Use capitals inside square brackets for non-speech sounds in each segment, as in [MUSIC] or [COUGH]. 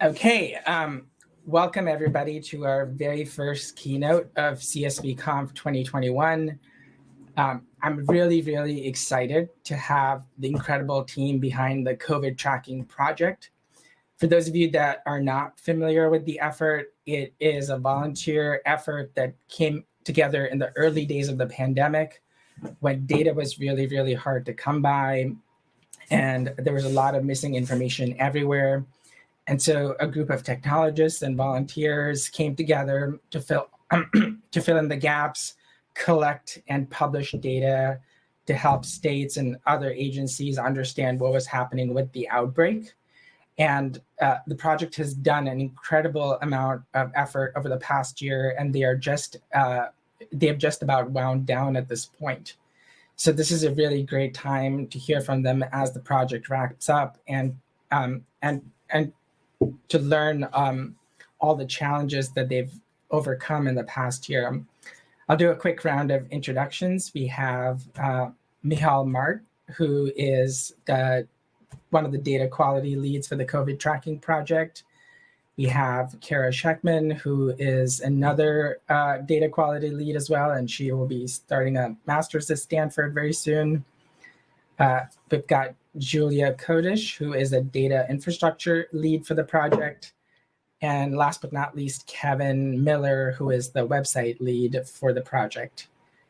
Okay, um, welcome everybody to our very first keynote of CSV Conf 2021. Um, I'm really, really excited to have the incredible team behind the COVID tracking project. For those of you that are not familiar with the effort, it is a volunteer effort that came together in the early days of the pandemic when data was really, really hard to come by and there was a lot of missing information everywhere. And so a group of technologists and volunteers came together to fill, [CLEARS THROAT] to fill in the gaps, collect and publish data to help states and other agencies understand what was happening with the outbreak. And uh, the project has done an incredible amount of effort over the past year, and they are just uh, they have just about wound down at this point. So this is a really great time to hear from them as the project wraps up and um, and and to learn um, all the challenges that they've overcome in the past year. I'll do a quick round of introductions. We have uh, Michal Mart, who is the, one of the data quality leads for the COVID tracking project. We have Kara Schechtman, who is another uh, data quality lead as well, and she will be starting a master's at Stanford very soon. Uh, we've got Julia Kodysh, who is a data infrastructure lead for the project. And last but not least, Kevin Miller, who is the website lead for the project.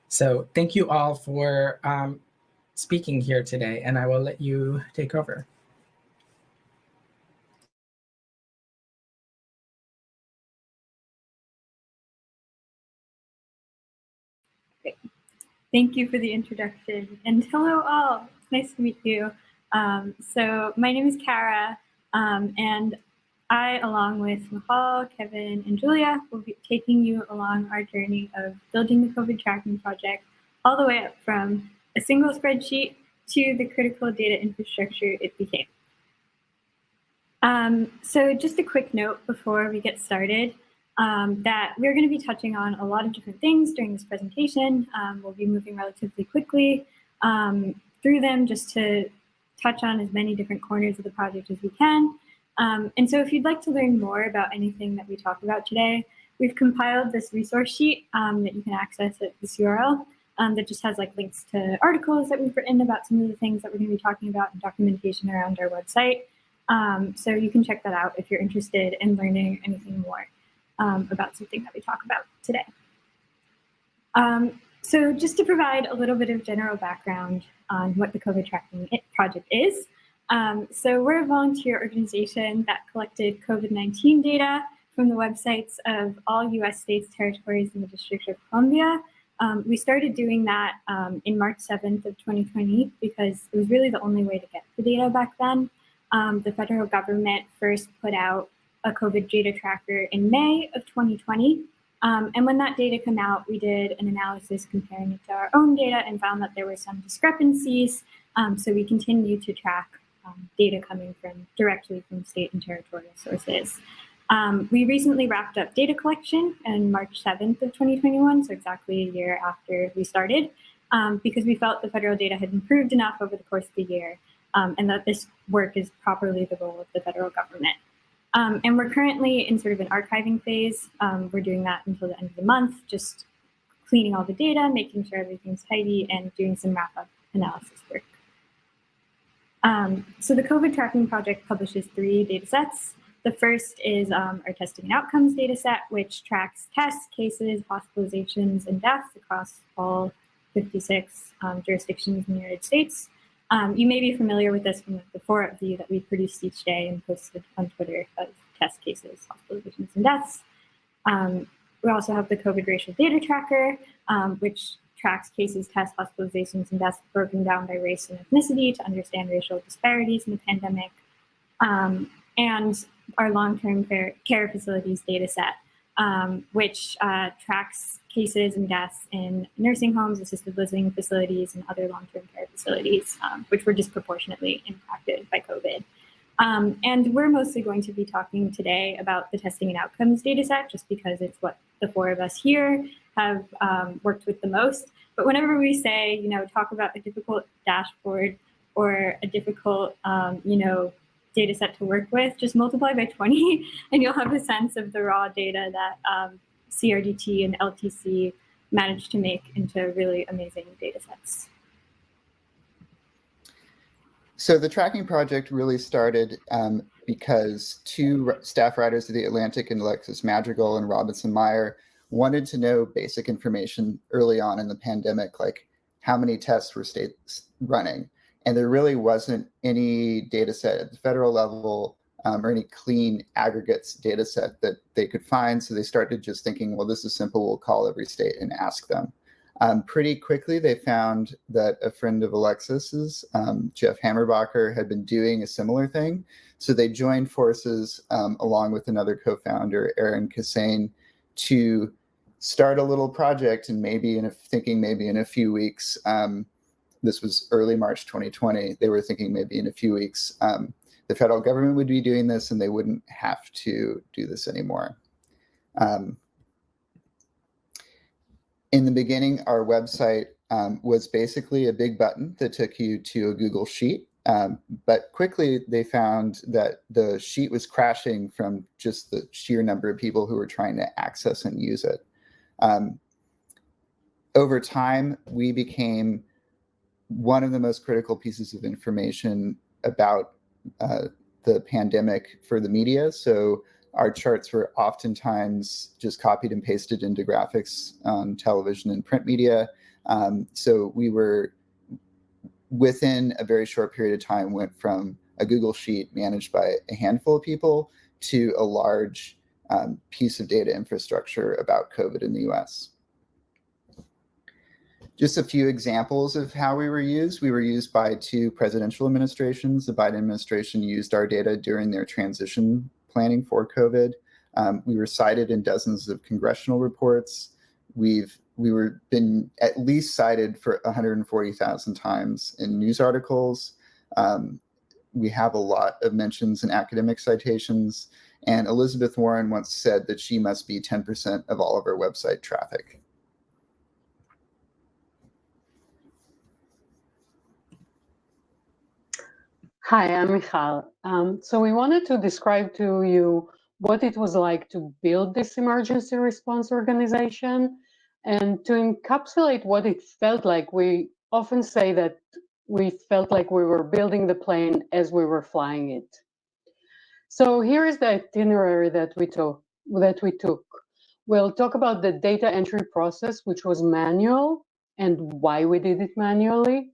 So thank you all for um, speaking here today, and I will let you take over. Thank you for the introduction and hello all, nice to meet you. Um, so my name is Kara, um, and I, along with Mahal, Kevin, and Julia, will be taking you along our journey of building the COVID tracking project all the way up from a single spreadsheet to the critical data infrastructure it became. Um, so just a quick note before we get started um, that we're going to be touching on a lot of different things during this presentation. Um, we'll be moving relatively quickly um, through them just to touch on as many different corners of the project as we can. Um, and so if you'd like to learn more about anything that we talk about today, we've compiled this resource sheet um, that you can access at this URL um, that just has like links to articles that we've written about some of the things that we're going to be talking about and documentation around our website. Um, so you can check that out if you're interested in learning anything more um, about something that we talk about today. Um, so just to provide a little bit of general background on what the COVID tracking project is. Um, so we're a volunteer organization that collected COVID-19 data from the websites of all US states, territories, and the District of Columbia. Um, we started doing that um, in March 7th of 2020 because it was really the only way to get the data back then. Um, the federal government first put out a COVID data tracker in May of 2020. Um, and when that data came out, we did an analysis comparing it to our own data and found that there were some discrepancies. Um, so we continue to track um, data coming from directly from state and territorial sources. Um, we recently wrapped up data collection on March 7th of 2021, so exactly a year after we started, um, because we felt the federal data had improved enough over the course of the year um, and that this work is properly the role of the federal government. Um, and we're currently in sort of an archiving phase. Um, we're doing that until the end of the month, just cleaning all the data, making sure everything's tidy, and doing some wrap-up analysis work. Um, so the COVID tracking project publishes three data sets. The first is um, our testing and outcomes data set, which tracks tests, cases, hospitalizations, and deaths across all 56 um, jurisdictions in the United States. Um, you may be familiar with this from the four view that we produced each day and posted on Twitter of test cases, hospitalizations, and deaths. Um, we also have the COVID racial data tracker, um, which tracks cases, tests, hospitalizations, and deaths broken down by race and ethnicity to understand racial disparities in the pandemic. Um, and our long-term care facilities data set, um, which uh, tracks cases and deaths in nursing homes, assisted living facilities, and other long-term care facilities, um, which were disproportionately impacted by COVID. Um, and we're mostly going to be talking today about the testing and outcomes data set, just because it's what the four of us here have um, worked with the most. But whenever we say, you know, talk about a difficult dashboard or a difficult, um, you know, data set to work with, just multiply by 20 [LAUGHS] and you'll have a sense of the raw data that um, CRDT and LTC managed to make into really amazing data sets. So the tracking project really started um, because two staff writers of The Atlantic and Alexis Madrigal and Robinson Meyer wanted to know basic information early on in the pandemic, like how many tests were states running. And there really wasn't any data set at the federal level um, or any clean aggregates data set that they could find. So they started just thinking, well, this is simple. We'll call every state and ask them. Um, pretty quickly, they found that a friend of Alexis's, um, Jeff Hammerbacher, had been doing a similar thing. So they joined forces um, along with another co-founder, Erin Kissane, to start a little project and maybe in a, thinking maybe in a few weeks, um, this was early March 2020, they were thinking maybe in a few weeks, um, the federal government would be doing this and they wouldn't have to do this anymore. Um, in the beginning, our website um, was basically a big button that took you to a Google Sheet. Um, but quickly they found that the sheet was crashing from just the sheer number of people who were trying to access and use it. Um, over time, we became one of the most critical pieces of information about uh, the pandemic for the media. So our charts were oftentimes just copied and pasted into graphics on television and print media. Um, so we were within a very short period of time went from a Google sheet managed by a handful of people to a large um, piece of data infrastructure about COVID in the US. Just a few examples of how we were used. We were used by two presidential administrations. The Biden administration used our data during their transition planning for COVID. Um, we were cited in dozens of congressional reports. We've we were been at least cited for 140,000 times in news articles. Um, we have a lot of mentions in academic citations. And Elizabeth Warren once said that she must be 10% of all of our website traffic. Hi, I'm Michal. Um, so we wanted to describe to you what it was like to build this emergency response organization and to encapsulate what it felt like. We often say that we felt like we were building the plane as we were flying it. So here is the itinerary that we took. That we took. We'll talk about the data entry process, which was manual, and why we did it manually.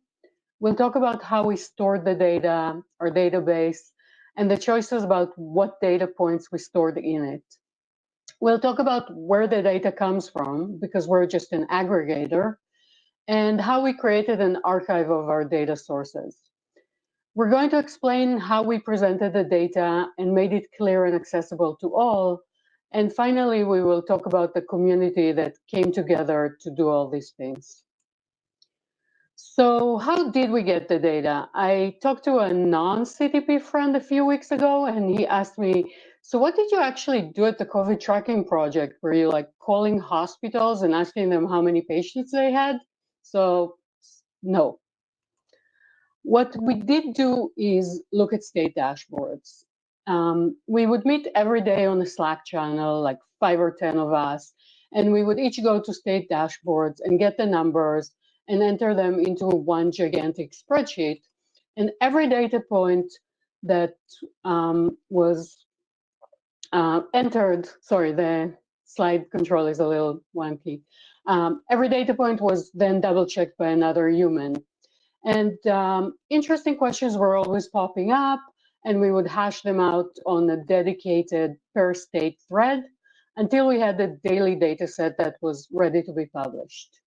We'll talk about how we stored the data, our database, and the choices about what data points we stored in it. We'll talk about where the data comes from, because we're just an aggregator, and how we created an archive of our data sources. We're going to explain how we presented the data and made it clear and accessible to all. And finally, we will talk about the community that came together to do all these things. So how did we get the data? I talked to a non-CTP friend a few weeks ago, and he asked me, so what did you actually do at the COVID tracking project? Were you like calling hospitals and asking them how many patients they had? So no. What we did do is look at state dashboards. Um, we would meet every day on a Slack channel, like five or 10 of us, and we would each go to state dashboards and get the numbers and enter them into one gigantic spreadsheet. And every data point that um, was uh, entered, sorry, the slide control is a little wonky. Um, every data point was then double checked by another human. And um, interesting questions were always popping up and we would hash them out on a dedicated per state thread until we had the daily data set that was ready to be published.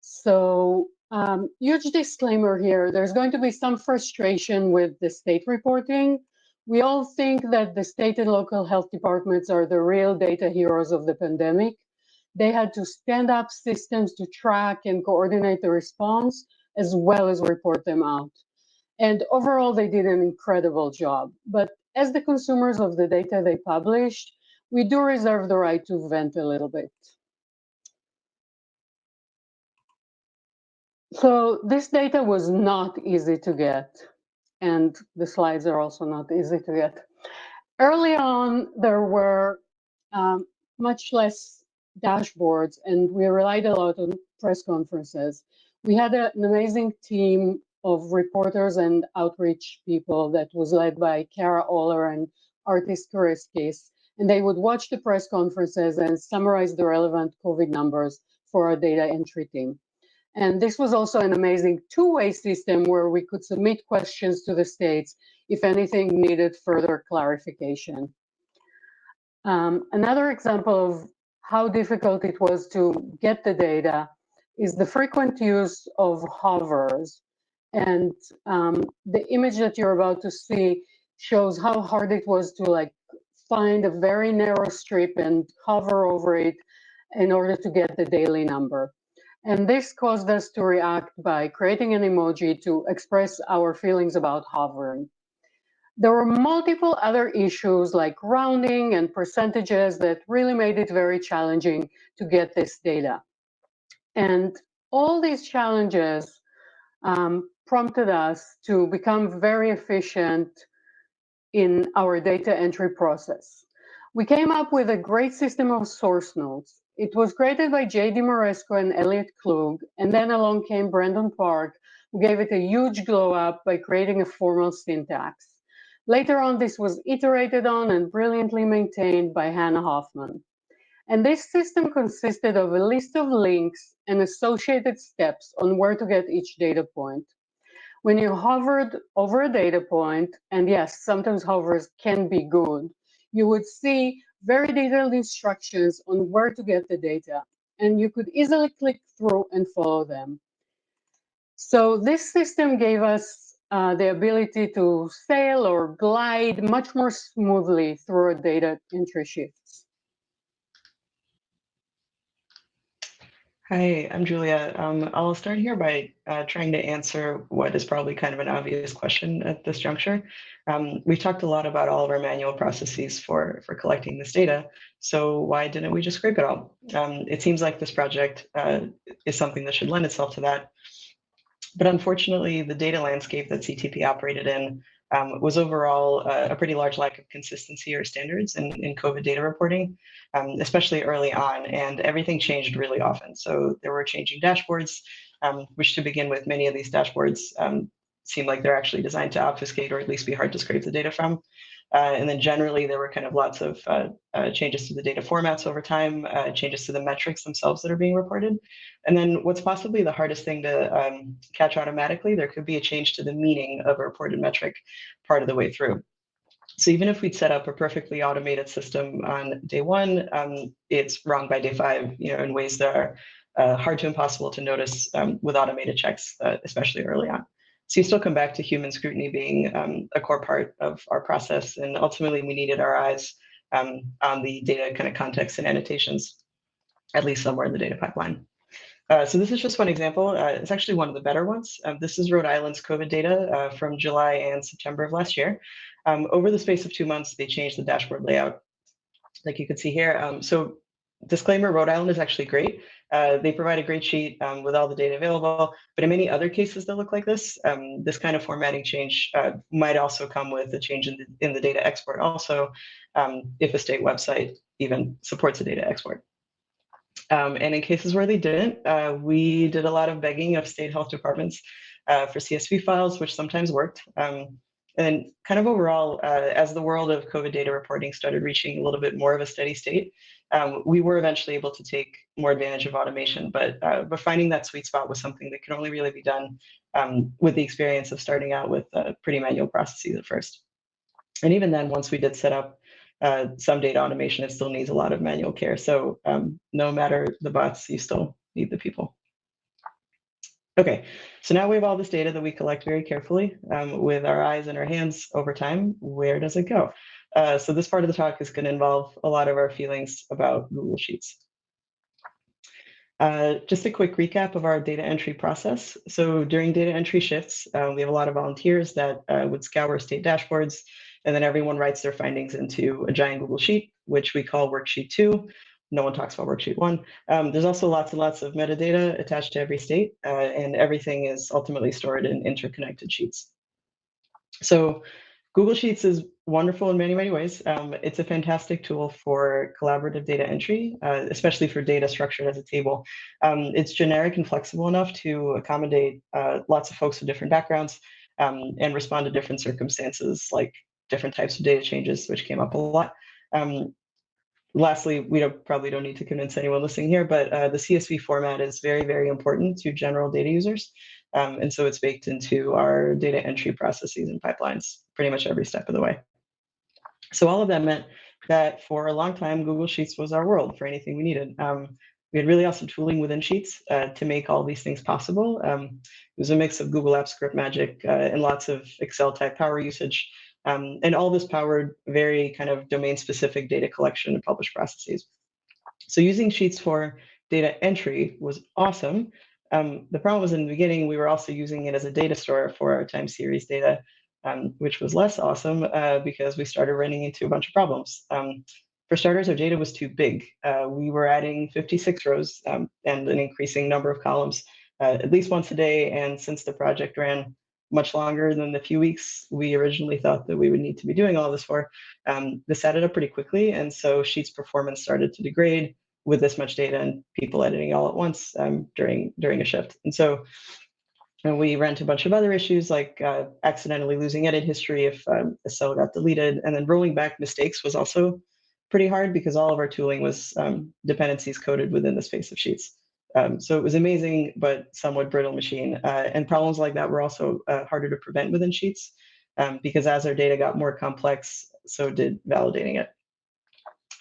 So um, huge disclaimer here, there's going to be some frustration with the state reporting. We all think that the state and local health departments are the real data heroes of the pandemic. They had to stand up systems to track and coordinate the response as well as report them out. And overall, they did an incredible job. But as the consumers of the data they published, we do reserve the right to vent a little bit. So this data was not easy to get. and the slides are also not easy to get. Early on, there were um, much less dashboards, and we relied a lot on press conferences. We had a, an amazing team of reporters and outreach people that was led by Kara Oehler and Artis Curiskis, and they would watch the press conferences and summarize the relevant COVID numbers for our data entry team. And this was also an amazing two-way system where we could submit questions to the states if anything needed further clarification. Um, another example of how difficult it was to get the data is the frequent use of hovers. And um, the image that you're about to see shows how hard it was to like find a very narrow strip and hover over it in order to get the daily number. And this caused us to react by creating an emoji to express our feelings about hovering. There were multiple other issues like rounding and percentages that really made it very challenging to get this data. And all these challenges um, prompted us to become very efficient in our data entry process. We came up with a great system of source notes. It was created by J.D. Moresco and Elliot Klug, and then along came Brandon Park, who gave it a huge glow up by creating a formal syntax. Later on, this was iterated on and brilliantly maintained by Hannah Hoffman. And this system consisted of a list of links and associated steps on where to get each data point. When you hovered over a data point, and yes, sometimes hovers can be good, you would see very detailed instructions on where to get the data, and you could easily click through and follow them. So this system gave us uh, the ability to sail or glide much more smoothly through data entry shifts. Hi, I'm Julia. Um, I'll start here by uh, trying to answer what is probably kind of an obvious question at this juncture. Um, we've talked a lot about all of our manual processes for, for collecting this data, so why didn't we just scrape it all? Um, it seems like this project uh, is something that should lend itself to that. But unfortunately, the data landscape that CTP operated in um, was overall uh, a pretty large lack of consistency or standards in, in COVID data reporting, um, especially early on, and everything changed really often. So there were changing dashboards, um, which to begin with, many of these dashboards um, seem like they're actually designed to obfuscate or at least be hard to scrape the data from. Uh, and then generally, there were kind of lots of uh, uh, changes to the data formats over time, uh, changes to the metrics themselves that are being reported. And then what's possibly the hardest thing to um, catch automatically, there could be a change to the meaning of a reported metric part of the way through. So even if we'd set up a perfectly automated system on day one, um, it's wrong by day five, you know, in ways that are uh, hard to impossible to notice um, with automated checks, uh, especially early on. So you still come back to human scrutiny being um, a core part of our process. And ultimately, we needed our eyes um, on the data kind of context and annotations, at least somewhere in the data pipeline. Uh, so this is just one example. Uh, it's actually one of the better ones. Um, this is Rhode Island's COVID data uh, from July and September of last year. Um, over the space of two months, they changed the dashboard layout, like you can see here. Um, so disclaimer, Rhode Island is actually great. Uh, they provide a great sheet um, with all the data available, but in many other cases that look like this, um, this kind of formatting change uh, might also come with a change in the, in the data export also, um, if a state website even supports a data export. Um, and in cases where they didn't, uh, we did a lot of begging of state health departments uh, for CSV files, which sometimes worked. Um, and kind of overall, uh, as the world of COVID data reporting started reaching a little bit more of a steady state, um, we were eventually able to take more advantage of automation. But uh, but finding that sweet spot was something that could only really be done um, with the experience of starting out with uh, pretty manual processes at first. And even then, once we did set up uh, some data automation, it still needs a lot of manual care. So um, no matter the bots, you still need the people. Okay, so now we have all this data that we collect very carefully um, with our eyes and our hands over time. Where does it go? Uh, so this part of the talk is going to involve a lot of our feelings about Google Sheets. Uh, just a quick recap of our data entry process. So during data entry shifts, uh, we have a lot of volunteers that uh, would scour state dashboards, and then everyone writes their findings into a giant Google Sheet, which we call Worksheet 2 no one talks about worksheet one. Um, there's also lots and lots of metadata attached to every state, uh, and everything is ultimately stored in interconnected sheets. So Google Sheets is wonderful in many, many ways. Um, it's a fantastic tool for collaborative data entry, uh, especially for data structured as a table. Um, it's generic and flexible enough to accommodate uh, lots of folks with different backgrounds um, and respond to different circumstances, like different types of data changes, which came up a lot. Um, lastly, we don't, probably don't need to convince anyone listening here, but uh, the CSV format is very, very important to general data users. Um, and so it's baked into our data entry processes and pipelines pretty much every step of the way. So all of that meant that for a long time, Google Sheets was our world for anything we needed. Um, we had really awesome tooling within Sheets uh, to make all these things possible. Um, it was a mix of Google Apps Script Magic uh, and lots of Excel type power usage. Um, and all this powered very kind of domain specific data collection and publish processes. So using Sheets for data entry was awesome. Um, the problem was in the beginning, we were also using it as a data store for our time series data, um, which was less awesome uh, because we started running into a bunch of problems. Um, for starters, our data was too big. Uh, we were adding 56 rows um, and an increasing number of columns uh, at least once a day. And since the project ran much longer than the few weeks we originally thought that we would need to be doing all this for, um, this added up pretty quickly. And so Sheets performance started to degrade with this much data and people editing all at once um, during during a shift. And so and we ran into a bunch of other issues like uh, accidentally losing edit history if um, a cell got deleted. And then rolling back mistakes was also pretty hard because all of our tooling was um, dependencies coded within the space of sheets. Um, so it was amazing, but somewhat brittle machine. Uh, and problems like that were also uh, harder to prevent within Sheets um, because as our data got more complex, so did validating it.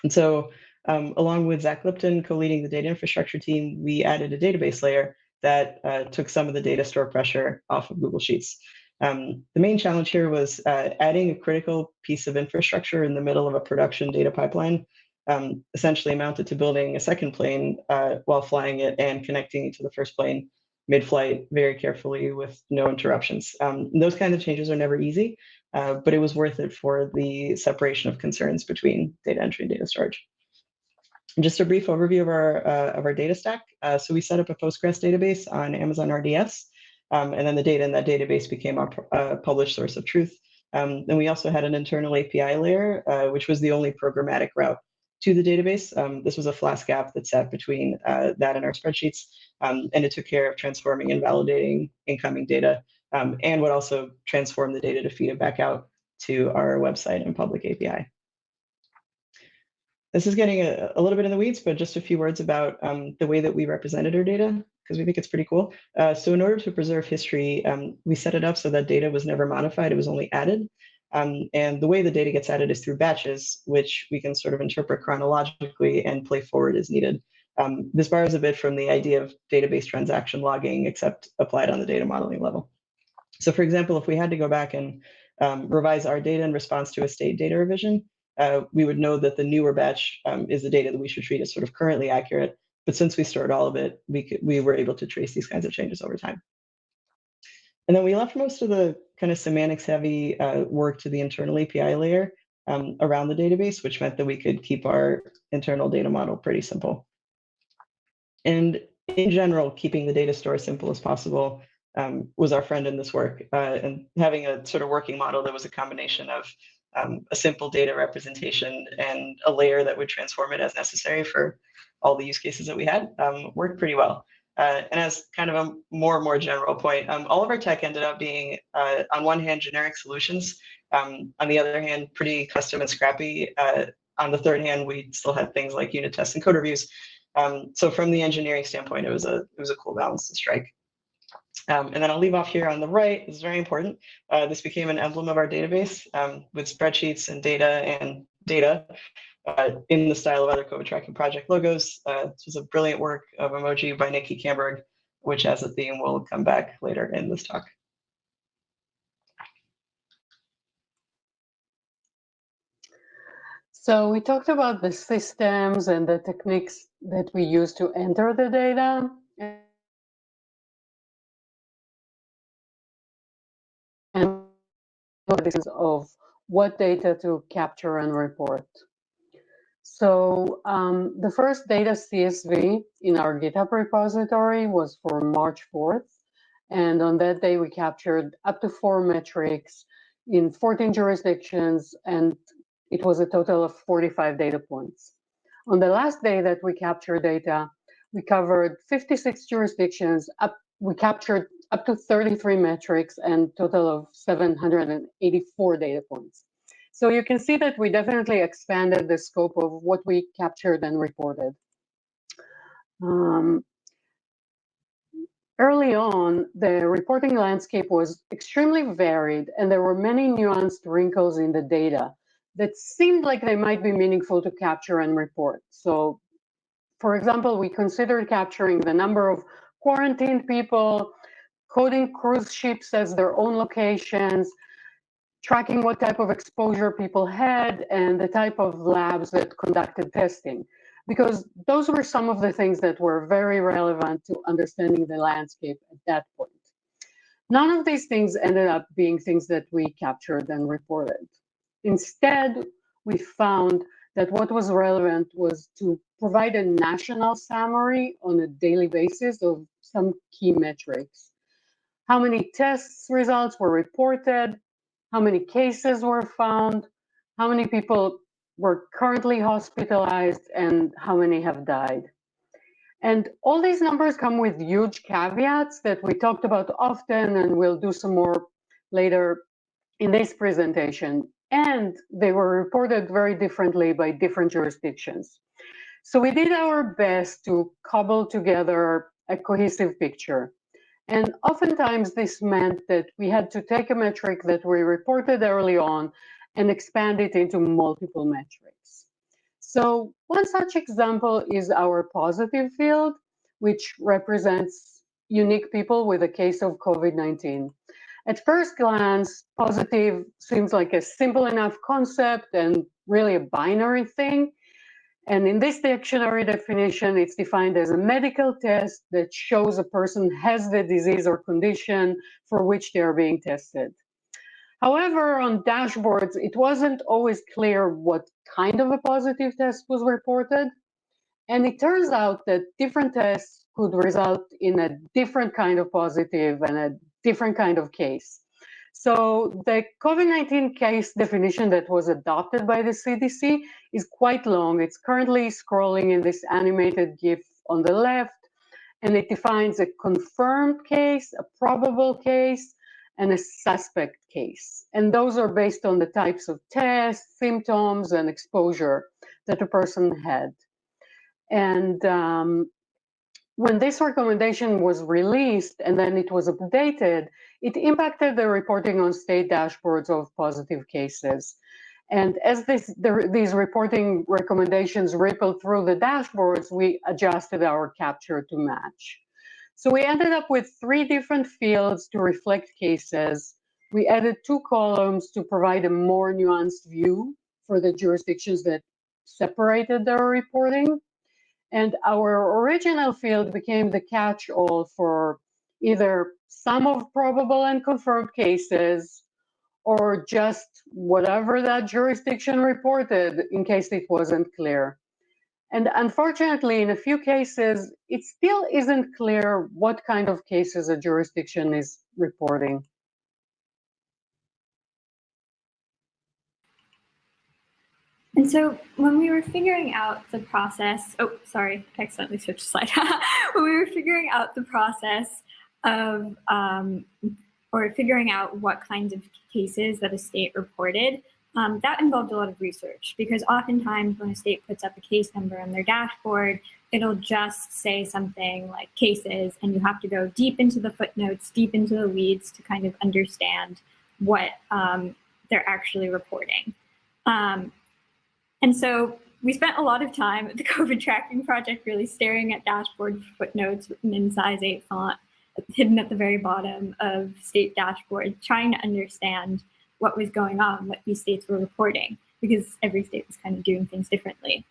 And so um, along with Zach Lipton co-leading the data infrastructure team, we added a database layer that uh, took some of the data store pressure off of Google Sheets. Um, the main challenge here was uh, adding a critical piece of infrastructure in the middle of a production data pipeline um, essentially amounted to building a second plane uh, while flying it and connecting it to the first plane mid-flight very carefully with no interruptions. Um, those kinds of changes are never easy, uh, but it was worth it for the separation of concerns between data entry and data storage. Just a brief overview of our uh, of our data stack. Uh, so we set up a Postgres database on Amazon RDS, um, and then the data in that database became our uh, published source of truth. Um, then we also had an internal API layer, uh, which was the only programmatic route to the database. Um, this was a Flask app that sat between uh, that and our spreadsheets, um, and it took care of transforming and validating incoming data, um, and would also transform the data to feed it back out to our website and public API. This is getting a, a little bit in the weeds, but just a few words about um, the way that we represented our data, because we think it's pretty cool. Uh, so in order to preserve history, um, we set it up so that data was never modified, it was only added. Um, and the way the data gets added is through batches, which we can sort of interpret chronologically and play forward as needed. Um, this borrows a bit from the idea of database transaction logging, except applied on the data modeling level. So for example, if we had to go back and um, revise our data in response to a state data revision, uh, we would know that the newer batch um, is the data that we should treat as sort of currently accurate. But since we stored all of it, we, could, we were able to trace these kinds of changes over time. And then we left most of the kind of semantics heavy uh, work to the internal API layer um, around the database, which meant that we could keep our internal data model pretty simple. And in general, keeping the data store as simple as possible um, was our friend in this work. Uh, and having a sort of working model that was a combination of um, a simple data representation and a layer that would transform it as necessary for all the use cases that we had um, worked pretty well. Uh, and as kind of a more and more general point, um, all of our tech ended up being, uh, on one hand, generic solutions. Um, on the other hand, pretty custom and scrappy. Uh, on the third hand, we still had things like unit tests and code reviews. Um, so from the engineering standpoint, it was a it was a cool balance to strike. Um, and then I'll leave off here on the right. This is very important. Uh, this became an emblem of our database um, with spreadsheets and data and data uh, in the style of other COVID tracking project logos. Uh, this was a brilliant work of emoji by Nikki Camberg, which as a theme will come back later in this talk. So we talked about the systems and the techniques that we use to enter the data. Of what data to capture and report. So um, the first data CSV in our GitHub repository was for March 4th. And on that day, we captured up to four metrics in 14 jurisdictions, and it was a total of 45 data points. On the last day that we captured data, we covered 56 jurisdictions, up, we captured up to 33 metrics and total of 784 data points. So you can see that we definitely expanded the scope of what we captured and reported. Um, early on, the reporting landscape was extremely varied and there were many nuanced wrinkles in the data that seemed like they might be meaningful to capture and report. So for example, we considered capturing the number of quarantined people, coding cruise ships as their own locations, tracking what type of exposure people had, and the type of labs that conducted testing. Because those were some of the things that were very relevant to understanding the landscape at that point. None of these things ended up being things that we captured and reported. Instead, we found that what was relevant was to provide a national summary on a daily basis of some key metrics. How many tests results were reported, how many cases were found, how many people were currently hospitalized, and how many have died. And all these numbers come with huge caveats that we talked about often, and we'll do some more later in this presentation and they were reported very differently by different jurisdictions. So we did our best to cobble together a cohesive picture. And oftentimes this meant that we had to take a metric that we reported early on and expand it into multiple metrics. So one such example is our positive field, which represents unique people with a case of COVID-19. At first glance, positive seems like a simple enough concept and really a binary thing. And in this dictionary definition, it's defined as a medical test that shows a person has the disease or condition for which they are being tested. However, on dashboards, it wasn't always clear what kind of a positive test was reported. And it turns out that different tests could result in a different kind of positive and a different kind of case. So the COVID-19 case definition that was adopted by the CDC is quite long. It's currently scrolling in this animated GIF on the left, and it defines a confirmed case, a probable case, and a suspect case. And those are based on the types of tests, symptoms, and exposure that a person had. And um, when this recommendation was released and then it was updated, it impacted the reporting on state dashboards of positive cases. And as this, the, these reporting recommendations rippled through the dashboards, we adjusted our capture to match. So we ended up with three different fields to reflect cases. We added two columns to provide a more nuanced view for the jurisdictions that separated their reporting. And our original field became the catch-all for either some of probable and confirmed cases or just whatever that jurisdiction reported in case it wasn't clear. And unfortunately, in a few cases, it still isn't clear what kind of cases a jurisdiction is reporting. And so when we were figuring out the process, oh, sorry, I accidentally switched slide. [LAUGHS] when we were figuring out the process of, um, or figuring out what kinds of cases that a state reported, um, that involved a lot of research because oftentimes when a state puts up a case number on their dashboard, it'll just say something like cases and you have to go deep into the footnotes, deep into the weeds to kind of understand what um, they're actually reporting. Um, and so we spent a lot of time at the COVID tracking project really staring at dashboard footnotes written in size 8 font, hidden at the very bottom of state dashboard, trying to understand what was going on, what these states were reporting, because every state was kind of doing things differently.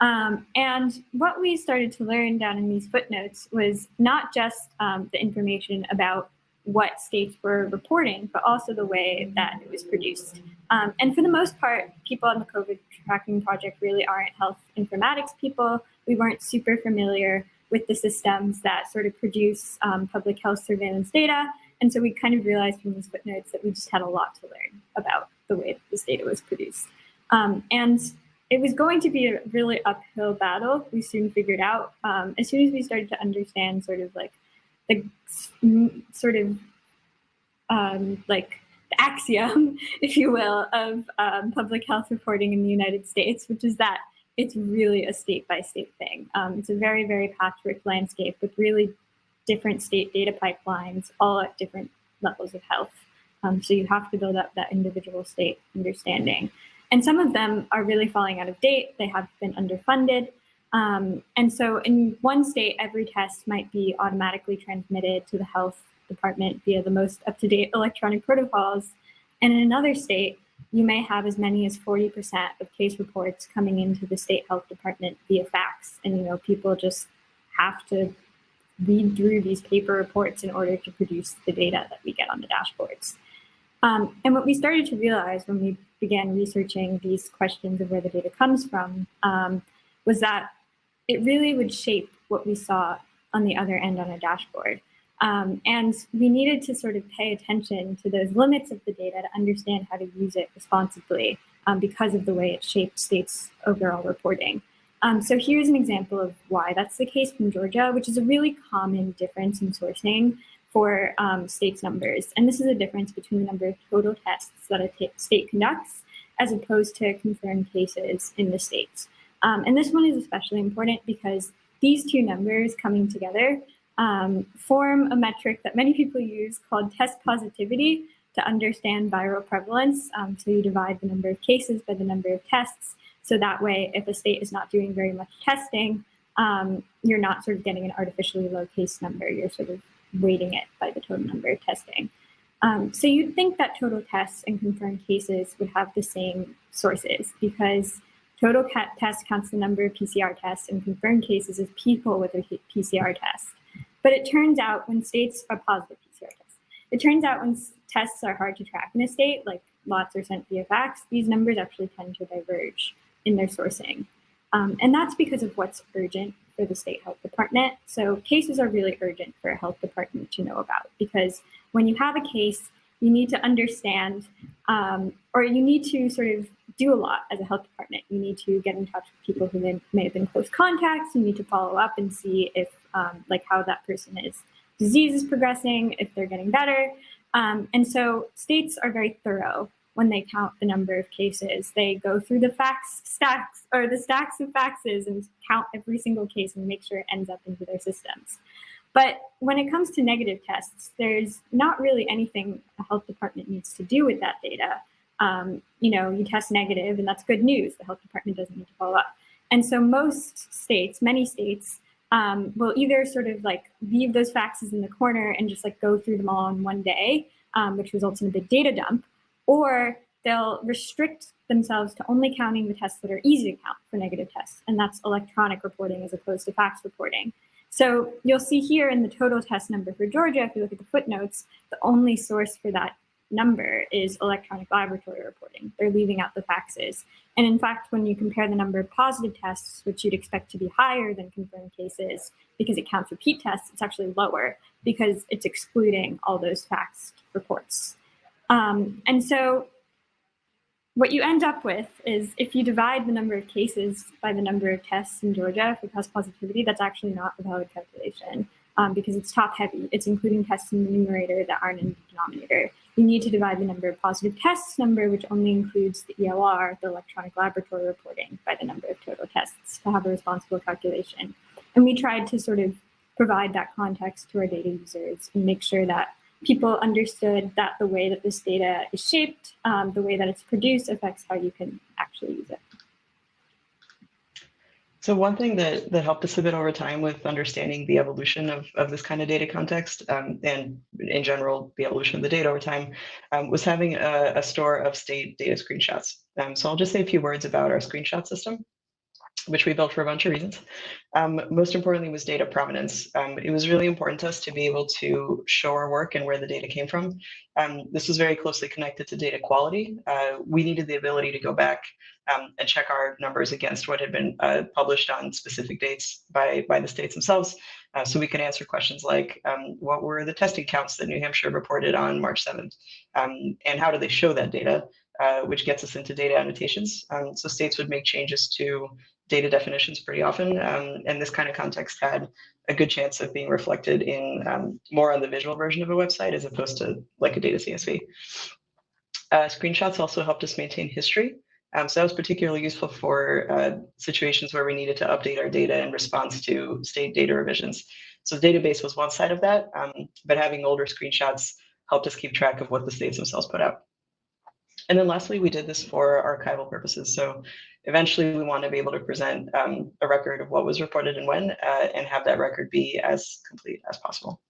Um, and what we started to learn down in these footnotes was not just um, the information about what states were reporting, but also the way that it was produced. Um, and for the most part, people on the COVID tracking project really aren't health informatics people. We weren't super familiar with the systems that sort of produce um, public health surveillance data. And so we kind of realized from these footnotes that we just had a lot to learn about the way that this data was produced. Um, and it was going to be a really uphill battle, we soon figured out. Um, as soon as we started to understand sort of like the sort of um, like the axiom, [LAUGHS] if you will, of um, public health reporting in the United States, which is that it's really a state by state thing. Um, it's a very, very patchwork landscape with really different state data pipelines, all at different levels of health. Um, so you have to build up that individual state understanding. And some of them are really falling out of date. They have been underfunded. Um, and so in one state, every test might be automatically transmitted to the health department via the most up-to-date electronic protocols. And in another state, you may have as many as 40% of case reports coming into the state health department via fax. And, you know, people just have to read through these paper reports in order to produce the data that we get on the dashboards. Um, and what we started to realize when we began researching these questions of where the data comes from um, was that it really would shape what we saw on the other end on a dashboard. Um, and we needed to sort of pay attention to those limits of the data to understand how to use it responsibly um, because of the way it shaped states' overall reporting. Um, so here's an example of why that's the case from Georgia, which is a really common difference in sourcing for um, states' numbers. And this is a difference between the number of total tests that a state conducts as opposed to confirmed cases in the states. Um, and this one is especially important because these two numbers coming together um, form a metric that many people use called test positivity to understand viral prevalence. Um, so you divide the number of cases by the number of tests. So that way, if a state is not doing very much testing, um, you're not sort of getting an artificially low case number. You're sort of weighting it by the total number of testing. Um, so you'd think that total tests and confirmed cases would have the same sources because total test counts the number of PCR tests and confirmed cases is people with a PCR test. But it turns out when states are positive PCR tests, it turns out when tests are hard to track in a state, like lots are sent via fax, these numbers actually tend to diverge in their sourcing. Um, and that's because of what's urgent for the state health department. So cases are really urgent for a health department to know about because when you have a case, you need to understand um, or you need to sort of do a lot as a health department. You need to get in touch with people who may have been close contacts. You need to follow up and see if um, like how that person is disease is progressing, if they're getting better. Um, and so states are very thorough when they count the number of cases. They go through the fax stacks or the stacks of faxes and count every single case and make sure it ends up into their systems. But when it comes to negative tests, there's not really anything a health department needs to do with that data. Um, you know, you test negative and that's good news. The health department doesn't need to follow up. And so most states, many states, um, will either sort of like leave those faxes in the corner and just like go through them all in one day, um, which results in a big data dump, or they'll restrict themselves to only counting the tests that are easy to count for negative tests, and that's electronic reporting as opposed to fax reporting. So you'll see here in the total test number for Georgia, if you look at the footnotes, the only source for that number is electronic laboratory reporting. They're leaving out the faxes. And in fact, when you compare the number of positive tests, which you'd expect to be higher than confirmed cases because it counts repeat tests, it's actually lower because it's excluding all those faxed reports. Um, and so what you end up with is if you divide the number of cases by the number of tests in Georgia for test positivity, that's actually not a valid calculation um, because it's top heavy. It's including tests in the numerator that aren't in the denominator. You need to divide the number of positive tests number, which only includes the ELR, the electronic laboratory reporting, by the number of total tests to have a responsible calculation. And we tried to sort of provide that context to our data users and make sure that people understood that the way that this data is shaped, um, the way that it's produced affects how you can actually use it. So one thing that, that helped us a bit over time with understanding the evolution of, of this kind of data context um, and in general, the evolution of the data over time um, was having a, a, store of state data screenshots. Um, so I'll just say a few words about our screenshot system. Which we built for a bunch of reasons. Um, most importantly was data provenance. Um, it was really important to us to be able to show our work and where the data came from. Um, this was very closely connected to data quality. Uh, we needed the ability to go back um, and check our numbers against what had been uh, published on specific dates by, by the states themselves. Uh, so we can answer questions like, um, what were the testing counts that New Hampshire reported on March 7th? Um, and how do they show that data? Uh, which gets us into data annotations. Um, so states would make changes to data definitions pretty often, um, and this kind of context had a good chance of being reflected in um, more on the visual version of a website as opposed to like a data CSV. Uh, screenshots also helped us maintain history. Um, so that was particularly useful for uh, situations where we needed to update our data in response to state data revisions. So the database was one side of that, um, but having older screenshots helped us keep track of what the states themselves put out. And then lastly, we did this for archival purposes. So eventually we want to be able to present um, a record of what was reported and when, uh, and have that record be as complete as possible.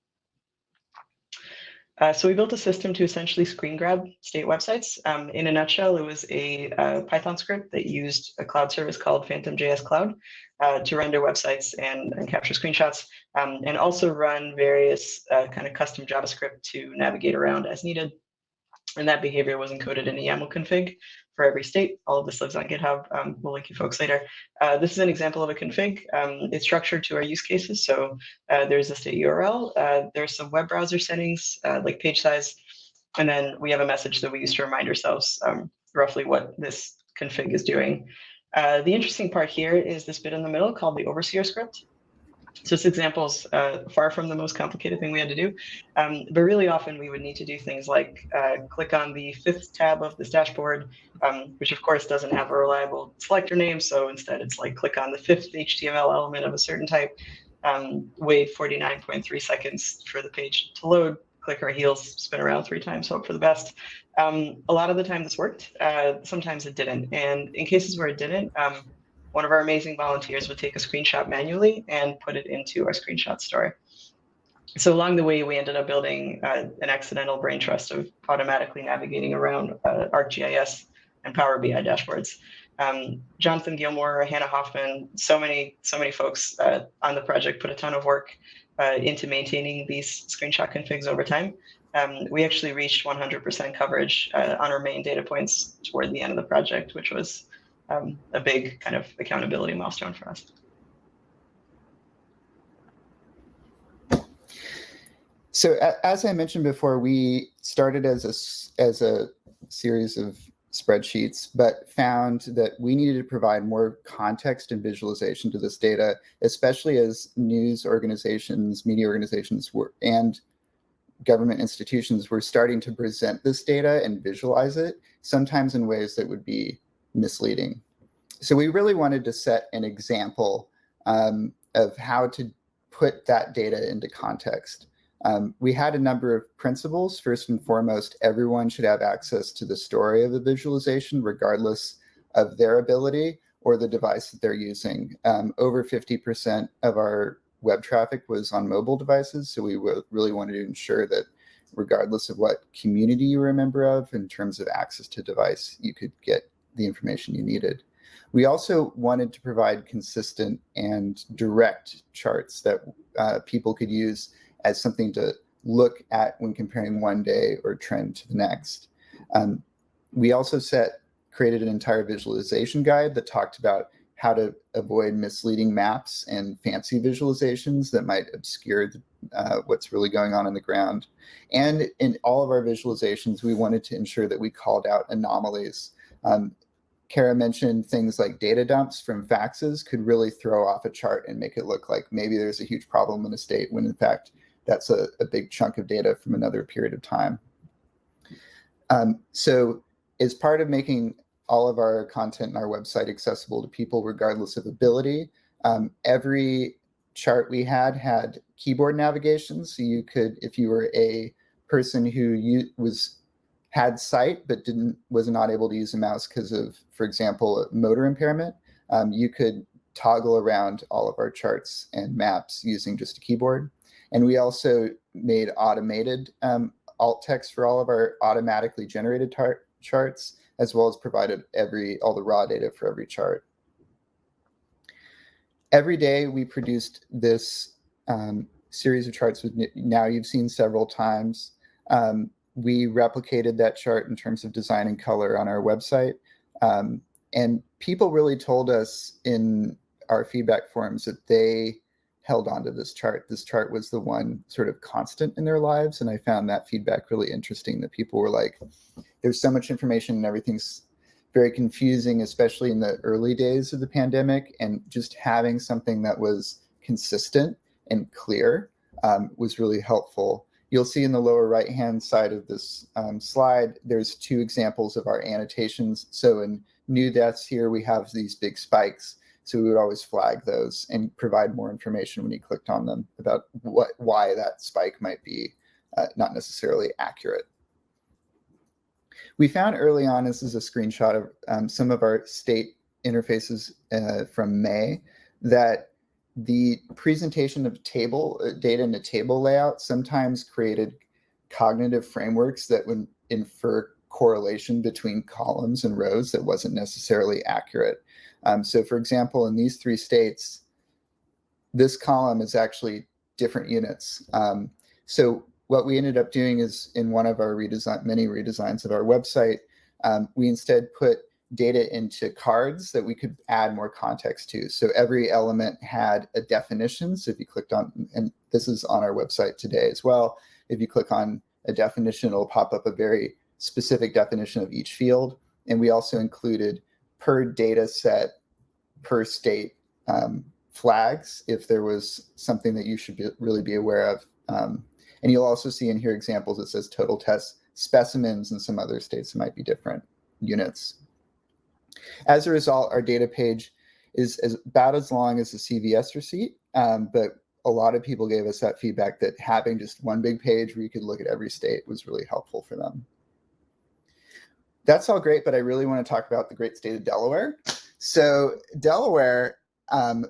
Uh, so we built a system to essentially screen grab state websites. Um, in a nutshell, it was a uh, Python script that used a cloud service called PhantomJS Cloud uh, to render websites and, and capture screenshots, um, and also run various uh, kind of custom JavaScript to navigate around as needed and that behavior was encoded in a YAML config for every state. All of this lives on GitHub. Um, we'll link you folks later. Uh, this is an example of a config. Um, it's structured to our use cases. So uh, there's a state URL. Uh, there's some web browser settings uh, like page size. And then we have a message that we use to remind ourselves um, roughly what this config is doing. Uh, the interesting part here is this bit in the middle called the overseer script. So this example is uh, far from the most complicated thing we had to do, um, but really often we would need to do things like uh, click on the fifth tab of this dashboard, um, which of course doesn't have a reliable selector name. So instead it's like click on the fifth HTML element of a certain type, um, wait 49.3 seconds for the page to load, click our heels, spin around three times, hope for the best. Um, a lot of the time this worked, uh, sometimes it didn't. And in cases where it didn't, um, one of our amazing volunteers would take a screenshot manually and put it into our screenshot store. So along the way, we ended up building uh, an accidental brain trust of automatically navigating around uh, ArcGIS and Power BI dashboards. Um, Jonathan Gilmore, Hannah Hoffman, so many, so many folks uh, on the project put a ton of work uh, into maintaining these screenshot configs over time. Um, we actually reached 100% coverage uh, on our main data points toward the end of the project, which was um, a big kind of accountability milestone for us. So as I mentioned before, we started as a, as a series of spreadsheets, but found that we needed to provide more context and visualization to this data, especially as news organizations, media organizations were, and government institutions were starting to present this data and visualize it, sometimes in ways that would be misleading. So we really wanted to set an example um, of how to put that data into context. Um, we had a number of principles. First and foremost, everyone should have access to the story of the visualization, regardless of their ability or the device that they're using. Um, over 50% of our web traffic was on mobile devices, so we really wanted to ensure that regardless of what community you were a member of in terms of access to device, you could get the information you needed. We also wanted to provide consistent and direct charts that uh, people could use as something to look at when comparing one day or trend to the next. Um, we also set created an entire visualization guide that talked about how to avoid misleading maps and fancy visualizations that might obscure the, uh, what's really going on in the ground. And in all of our visualizations, we wanted to ensure that we called out anomalies. Um, Kara mentioned things like data dumps from faxes could really throw off a chart and make it look like maybe there's a huge problem in a state when in fact that's a, a big chunk of data from another period of time. Um, so as part of making all of our content in our website accessible to people regardless of ability, um, every chart we had had keyboard navigation. So you could, if you were a person who you, was had sight but didn't was not able to use a mouse because of, for example, motor impairment, um, you could toggle around all of our charts and maps using just a keyboard. And we also made automated um, alt text for all of our automatically generated charts, as well as provided every all the raw data for every chart. every day we produced this um, series of charts with now you've seen several times. We replicated that chart in terms of design and color on our website. Um, and people really told us in our feedback forums that they held onto this chart. This chart was the one sort of constant in their lives. And I found that feedback really interesting that people were like, there's so much information and everything's very confusing, especially in the early days of the pandemic. And just having something that was consistent and clear um, was really helpful. You'll see in the lower right-hand side of this um, slide, there's two examples of our annotations. So in new deaths here, we have these big spikes. So we would always flag those and provide more information when you clicked on them about what why that spike might be uh, not necessarily accurate. We found early on, this is a screenshot of um, some of our state interfaces uh, from May, that the presentation of table uh, data in a table layout sometimes created cognitive frameworks that would infer correlation between columns and rows that wasn't necessarily accurate. Um, so for example, in these three states, this column is actually different units. Um, so what we ended up doing is in one of our redesign, many redesigns of our website, um, we instead put data into cards that we could add more context to. So every element had a definition. So if you clicked on, and this is on our website today as well, if you click on a definition, it'll pop up a very specific definition of each field. And we also included per data set, per state um, flags, if there was something that you should be, really be aware of. Um, and you'll also see in here examples that says total test specimens in some other states might be different units. As a result, our data page is, is about as long as a CVS receipt, um, but a lot of people gave us that feedback that having just one big page where you could look at every state was really helpful for them. That's all great, but I really want to talk about the great state of Delaware. So Delaware um,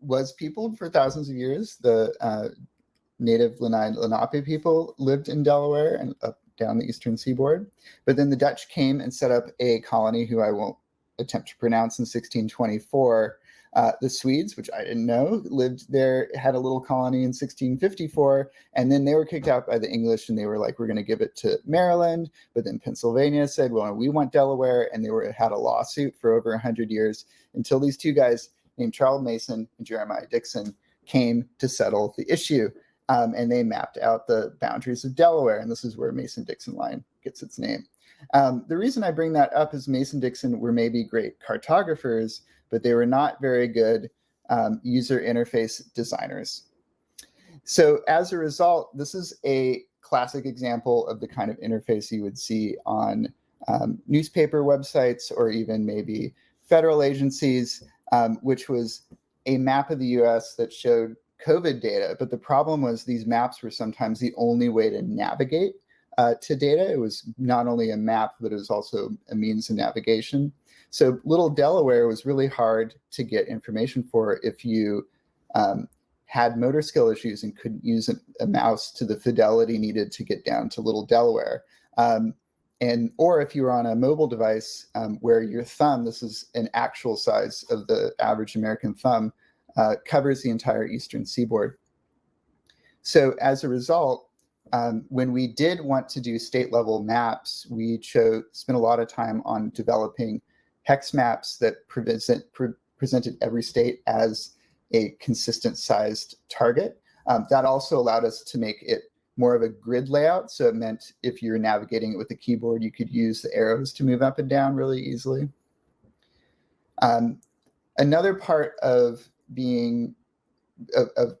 was peopled for thousands of years. The uh, native Lenape people lived in Delaware and up down the eastern seaboard. But then the Dutch came and set up a colony who I won't attempt to pronounce in 1624. Uh, the Swedes, which I didn't know, lived there, had a little colony in 1654, and then they were kicked out by the English and they were like, we're going to give it to Maryland. But then Pennsylvania said, well, we want Delaware, and they were had a lawsuit for over 100 years until these two guys named Charles Mason and Jeremiah Dixon came to settle the issue. Um, and they mapped out the boundaries of Delaware. And this is where Mason-Dixon line gets its name. Um, the reason I bring that up is Mason-Dixon were maybe great cartographers, but they were not very good um, user interface designers. So as a result, this is a classic example of the kind of interface you would see on um, newspaper websites or even maybe federal agencies, um, which was a map of the US that showed COVID data, but the problem was these maps were sometimes the only way to navigate uh, to data. It was not only a map, but it was also a means of navigation. So little Delaware was really hard to get information for if you um, had motor skill issues and couldn't use a, a, mouse to the fidelity needed to get down to little Delaware. Um, and or if you were on a mobile device um, where your thumb, this is an actual size of the average American thumb, uh, covers the entire eastern seaboard. So as a result, um, when we did want to do state level maps, we chose, spent a lot of time on developing hex maps that pre presented every state as a consistent sized target. Um, that also allowed us to make it more of a grid layout. So it meant if you're navigating it with the keyboard, you could use the arrows to move up and down really easily. Um, another part of being of, of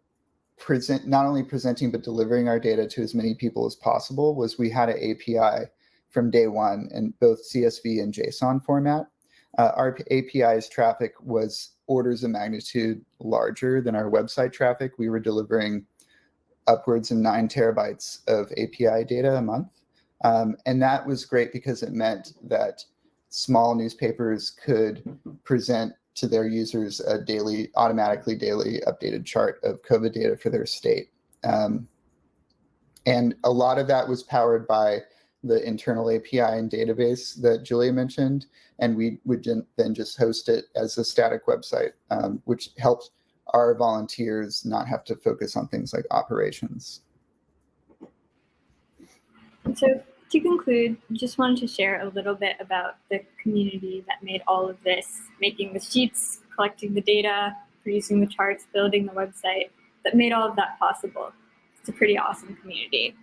present not only presenting but delivering our data to as many people as possible was we had an API from day one in both CSV and JSON format. Uh, our API's traffic was orders of magnitude larger than our website traffic. We were delivering upwards of nine terabytes of API data a month. Um, and that was great because it meant that small newspapers could present to their users a daily, automatically daily updated chart of COVID data for their state. Um, and a lot of that was powered by the internal API and database that Julia mentioned, and we would then just host it as a static website, um, which helps our volunteers not have to focus on things like operations. So to conclude, just wanted to share a little bit about the community that made all of this, making the sheets, collecting the data, producing the charts, building the website, that made all of that possible. It's a pretty awesome community.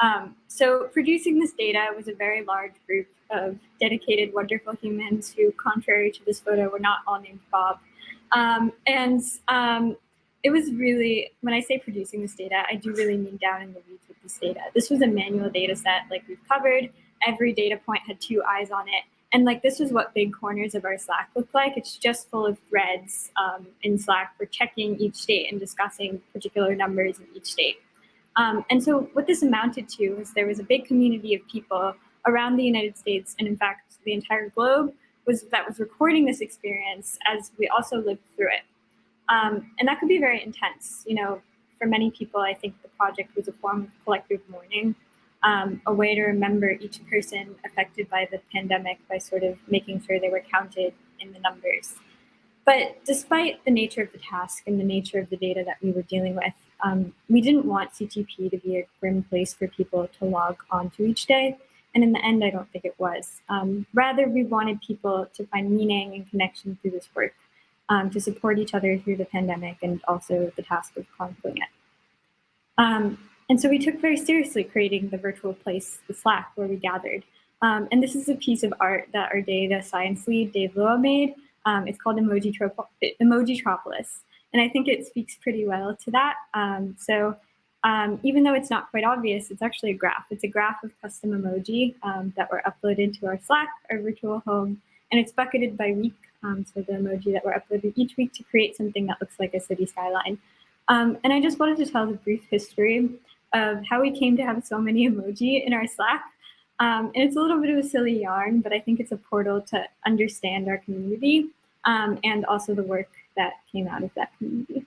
Um, so producing this data was a very large group of dedicated, wonderful humans who, contrary to this photo, were not all named Bob. Um, and um, it was really, when I say producing this data, I do really mean down in the weeds with this data. This was a manual data set like we've covered. Every data point had two eyes on it. And like this is what big corners of our Slack look like. It's just full of threads um, in Slack for checking each state and discussing particular numbers in each state. Um, and so what this amounted to is there was a big community of people around the United States and in fact the entire globe was that was recording this experience as we also lived through it. Um, and that could be very intense. You know, for many people, I think the project was a form of collective mourning, um, a way to remember each person affected by the pandemic by sort of making sure they were counted in the numbers. But despite the nature of the task and the nature of the data that we were dealing with, um, we didn't want CTP to be a grim place for people to log onto each day. And in the end, I don't think it was. Um, rather, we wanted people to find meaning and connection through this work, um, to support each other through the pandemic and also the task of chronicling it. Um, and so we took very seriously creating the virtual place, the Slack, where we gathered. Um, and this is a piece of art that our data science lead, Dave Luo, made. Um, it's called Emoji Emojitropolis. And I think it speaks pretty well to that. Um, so um, even though it's not quite obvious, it's actually a graph. It's a graph of custom emoji that were uploaded to our Slack, our virtual home, and it's bucketed by week. Um, so the emoji that we're uploading each week to create something that looks like a city skyline. Um, and I just wanted to tell the brief history of how we came to have so many emoji in our Slack. Um, and it's a little bit of a silly yarn, but I think it's a portal to understand our community um, and also the work that came out of that community.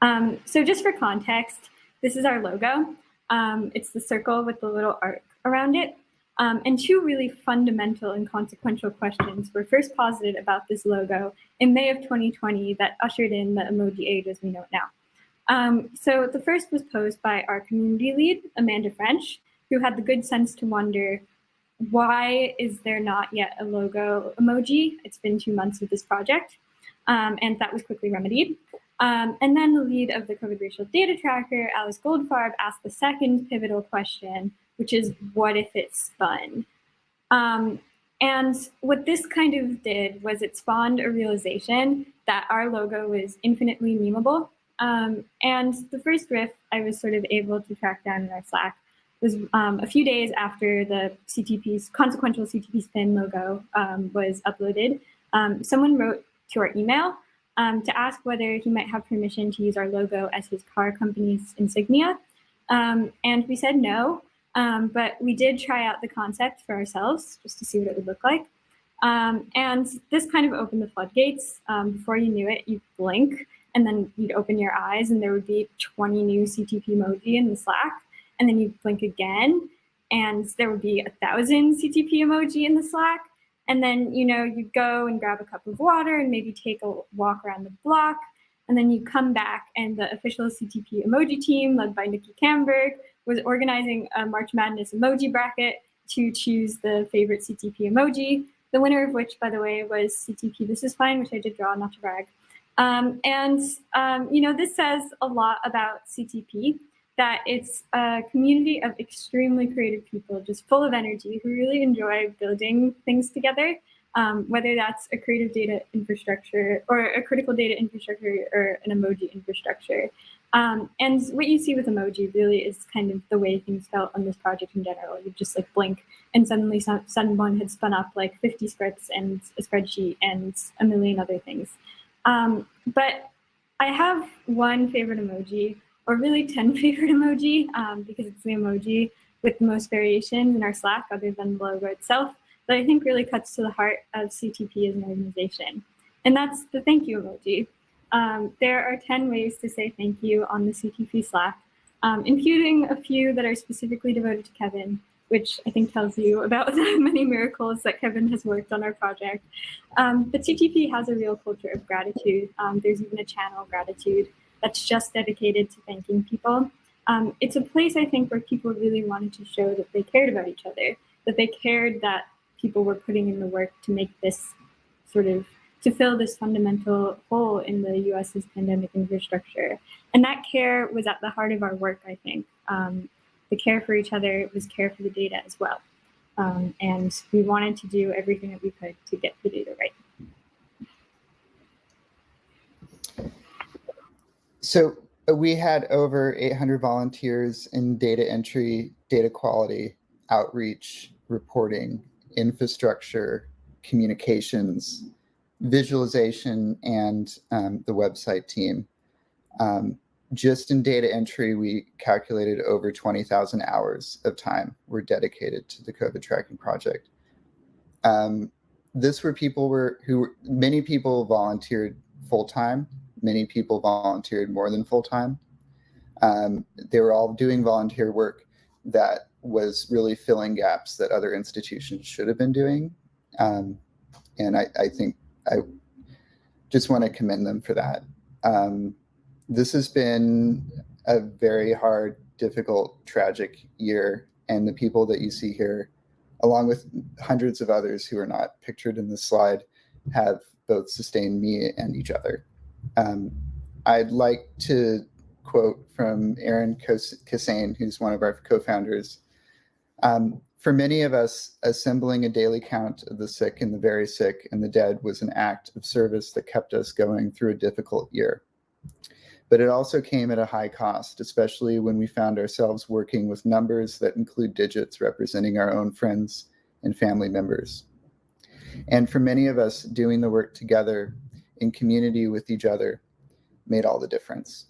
Um, so just for context, this is our logo. Um, it's the circle with the little arc around it. Um, and two really fundamental and consequential questions were first posited about this logo in May of 2020 that ushered in the emoji age as we know it now. Um, so the first was posed by our community lead, Amanda French, who had the good sense to wonder, why is there not yet a logo emoji? It's been two months of this project um, and that was quickly remedied. Um, and then the lead of the COVID racial data tracker, Alice Goldfarb, asked the second pivotal question, which is what if it spun? Um, and what this kind of did was it spawned a realization that our logo was infinitely memeable. Um, and the first riff I was sort of able to track down in our Slack was um, a few days after the CTP's consequential CTP spin logo um, was uploaded. Um, someone wrote to our email um, to ask whether he might have permission to use our logo as his car company's insignia. And we said no, um, but we did try out the concept for ourselves just to see what it would look like. Um, and this kind of opened the floodgates. Um, before you knew it, you'd blink and then you'd open your eyes and there would be 20 new CTP emoji in the Slack. And then you'd blink again and there would be a thousand CTP emoji in the Slack. And then, you know, you go and grab a cup of water and maybe take a walk around the block. And then you come back and the official CTP emoji team led by Nikki Camberg was organizing a March Madness emoji bracket to choose the favorite CTP emoji. The winner of which, by the way, was CTP This Is Fine, which I did draw, not to brag. Um, and, um, you know, this says a lot about CTP that it's a community of extremely creative people, just full of energy, who really enjoy building things together, um, whether that's a creative data infrastructure or a critical data infrastructure or an emoji infrastructure. Um, and what you see with emoji really is kind of the way things felt on this project in general. You just like blink and suddenly some, someone had spun up like 50 scripts and a spreadsheet and a million other things. Um, but I have one favorite emoji or really 10 [LAUGHS] favorite emoji um, because it's the emoji with the most variation in our Slack other than the logo itself that I think really cuts to the heart of CTP as an organization. And that's the thank you emoji. Um, there are 10 ways to say thank you on the CTP Slack, um, including a few that are specifically devoted to Kevin. which I think tells you about [LAUGHS] the many miracles that Kevin has worked on our project. Um, but CTP has a real culture of gratitude. Um, there's even a channel gratitude that's just dedicated to thanking people. Um, it's a place, I think, where people really wanted to show that they cared about each other, that they cared that people were putting in the work to make this sort of to fill this fundamental hole in the US's pandemic infrastructure. And that care was at the heart of our work, I think. Um, the care for each other was care for the data as well. Um, and we wanted to do everything that we could to get the data right. So uh, we had over 800 volunteers in data entry, data quality, outreach, reporting, infrastructure, communications, visualization, and um, the website team. Um, just in data entry, we calculated over 20,000 hours of time were dedicated to the COVID tracking project. Um, this were people were who many people volunteered full time. Many people volunteered more than full time. Um, they were all doing volunteer work that was really filling gaps that other institutions should have been doing. Um, and I, I, think I just want to commend them for that. Um, this has been a very hard, difficult, tragic year. And the people that you see here, along with hundreds of others who are not pictured in this slide, have both sustained me and each other. Um, I'd like to quote from Erin Kissane, who's one of our co-founders. Um, for many of us, assembling a daily count of the sick and the very sick and the dead was an act of service that kept us going through a difficult year but it also came at a high cost, especially when we found ourselves working with numbers that include digits representing our own friends and family members. And for many of us, doing the work together in community with each other made all the difference.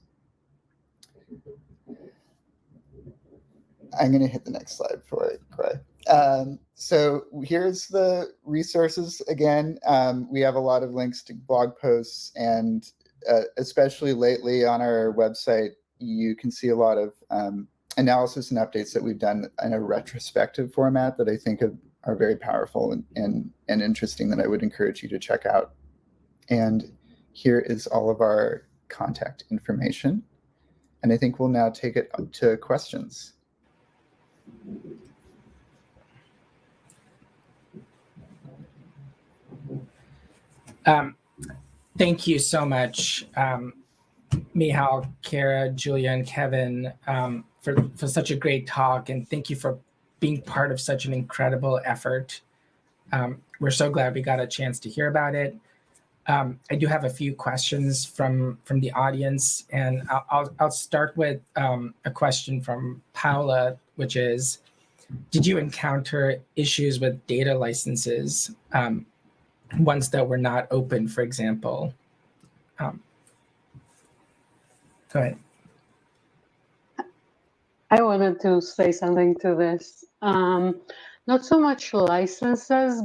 I'm going to hit the next slide before I cry. Um, so here's the resources again. Um, we have a lot of links to blog posts and uh, especially lately on our website, you can see a lot of um, analysis and updates that we've done in a retrospective format that I think are, are very powerful and, and, and interesting that I would encourage you to check out. And here is all of our contact information. And I think we'll now take it to questions. Um, Thank you so much, um, Mihal, Kara, Julia, and Kevin, um, for, for such a great talk. And thank you for being part of such an incredible effort. Um, we're so glad we got a chance to hear about it. Um, I do have a few questions from, from the audience, and I'll, I'll, I'll start with um, a question from Paula, which is, did you encounter issues with data licenses um, ones that were not open, for example. Um, go ahead. I wanted to say something to this. Um, not so much licenses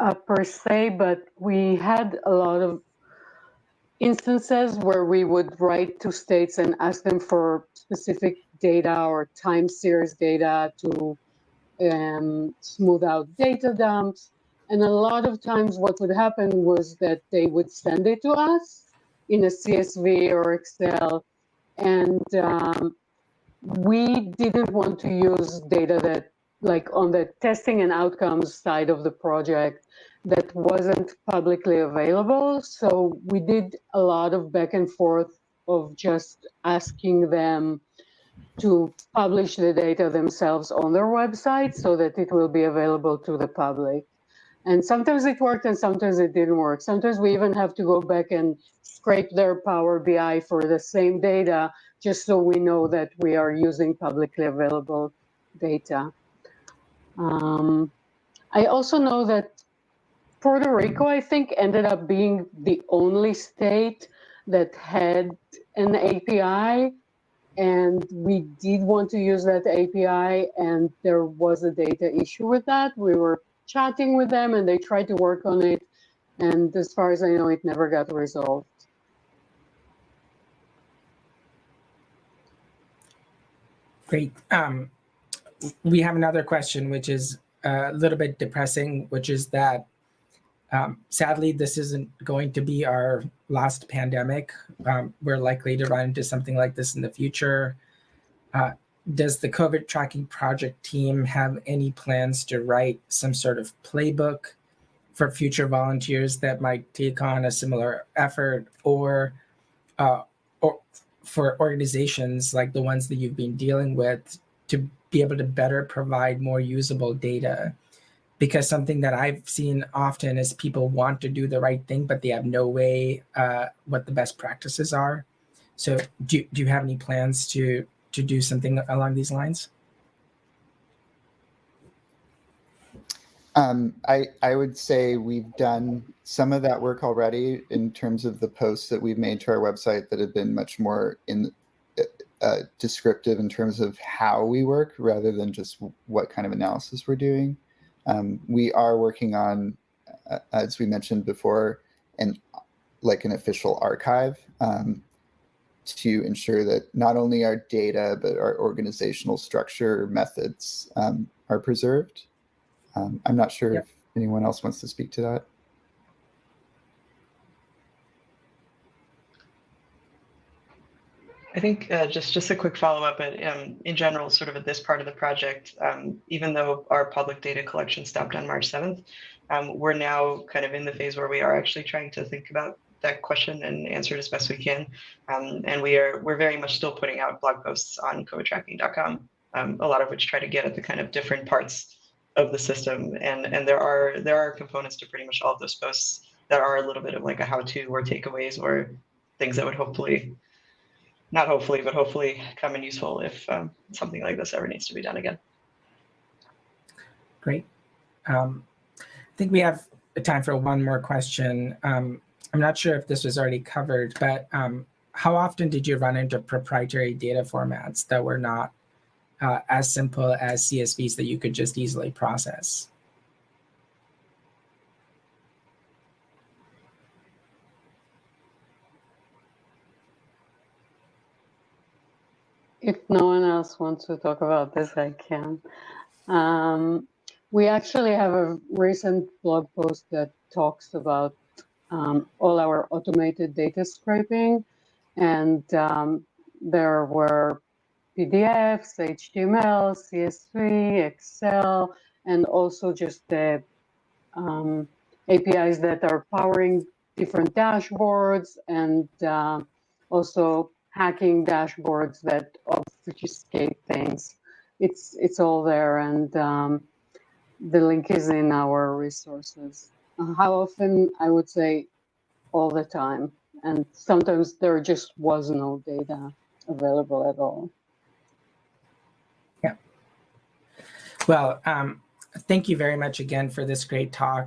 uh, per se, but we had a lot of instances where we would write to states and ask them for specific data or time series data to um, smooth out data dumps. And a lot of times what would happen was that they would send it to us in a CSV or Excel. And um, we didn't want to use data that like on the testing and outcomes side of the project that wasn't publicly available. So we did a lot of back and forth of just asking them to publish the data themselves on their website so that it will be available to the public. And sometimes it worked and sometimes it didn't work. Sometimes we even have to go back and scrape their Power BI for the same data, just so we know that we are using publicly available data. Um, I also know that Puerto Rico, I think, ended up being the only state that had an API. And we did want to use that API, and there was a data issue with that. We were chatting with them and they tried to work on it. And as far as I know, it never got resolved. Great. Um, we have another question, which is a little bit depressing, which is that um, sadly, this isn't going to be our last pandemic. Um, we're likely to run into something like this in the future. Uh, does the COVID tracking project team have any plans to write some sort of playbook for future volunteers that might take on a similar effort or, uh, or for organizations like the ones that you've been dealing with to be able to better provide more usable data? Because something that I've seen often is people want to do the right thing, but they have no way uh, what the best practices are. So do, do you have any plans to to do something along these lines? Um, I, I would say we've done some of that work already in terms of the posts that we've made to our website that have been much more in uh, descriptive in terms of how we work rather than just what kind of analysis we're doing. Um, we are working on, uh, as we mentioned before, and like an official archive um, to ensure that not only our data, but our organizational structure methods um, are preserved. Um, I'm not sure if anyone else wants to speak to that. I think uh, just just a quick follow up. But um, in general, sort of at this part of the project, um, even though our public data collection stopped on March seventh, um, we're now kind of in the phase where we are actually trying to think about that question and answer it as best we can. Um, and we are we're very much still putting out blog posts on covidtracking.com, um, a lot of which try to get at the kind of different parts of the system. And and there are there are components to pretty much all of those posts that are a little bit of like a how to or takeaways or things that would hopefully not hopefully, but hopefully come in useful if um, something like this ever needs to be done again. Great. Um, I think we have time for one more question. Um, I'm not sure if this was already covered, but um, how often did you run into proprietary data formats that were not uh, as simple as CSVs that you could just easily process? If no one else wants to talk about this, I can. Um, we actually have a recent blog post that talks about um, all our automated data scraping. And um, there were PDFs, HTML, CSV, Excel, and also just the um, APIs that are powering different dashboards and uh, also hacking dashboards that obfuscate things. It's it's all there, and um, the link is in our resources. How often? I would say all the time, and sometimes there just was no data available at all. Yeah. Well, um, thank you very much again for this great talk.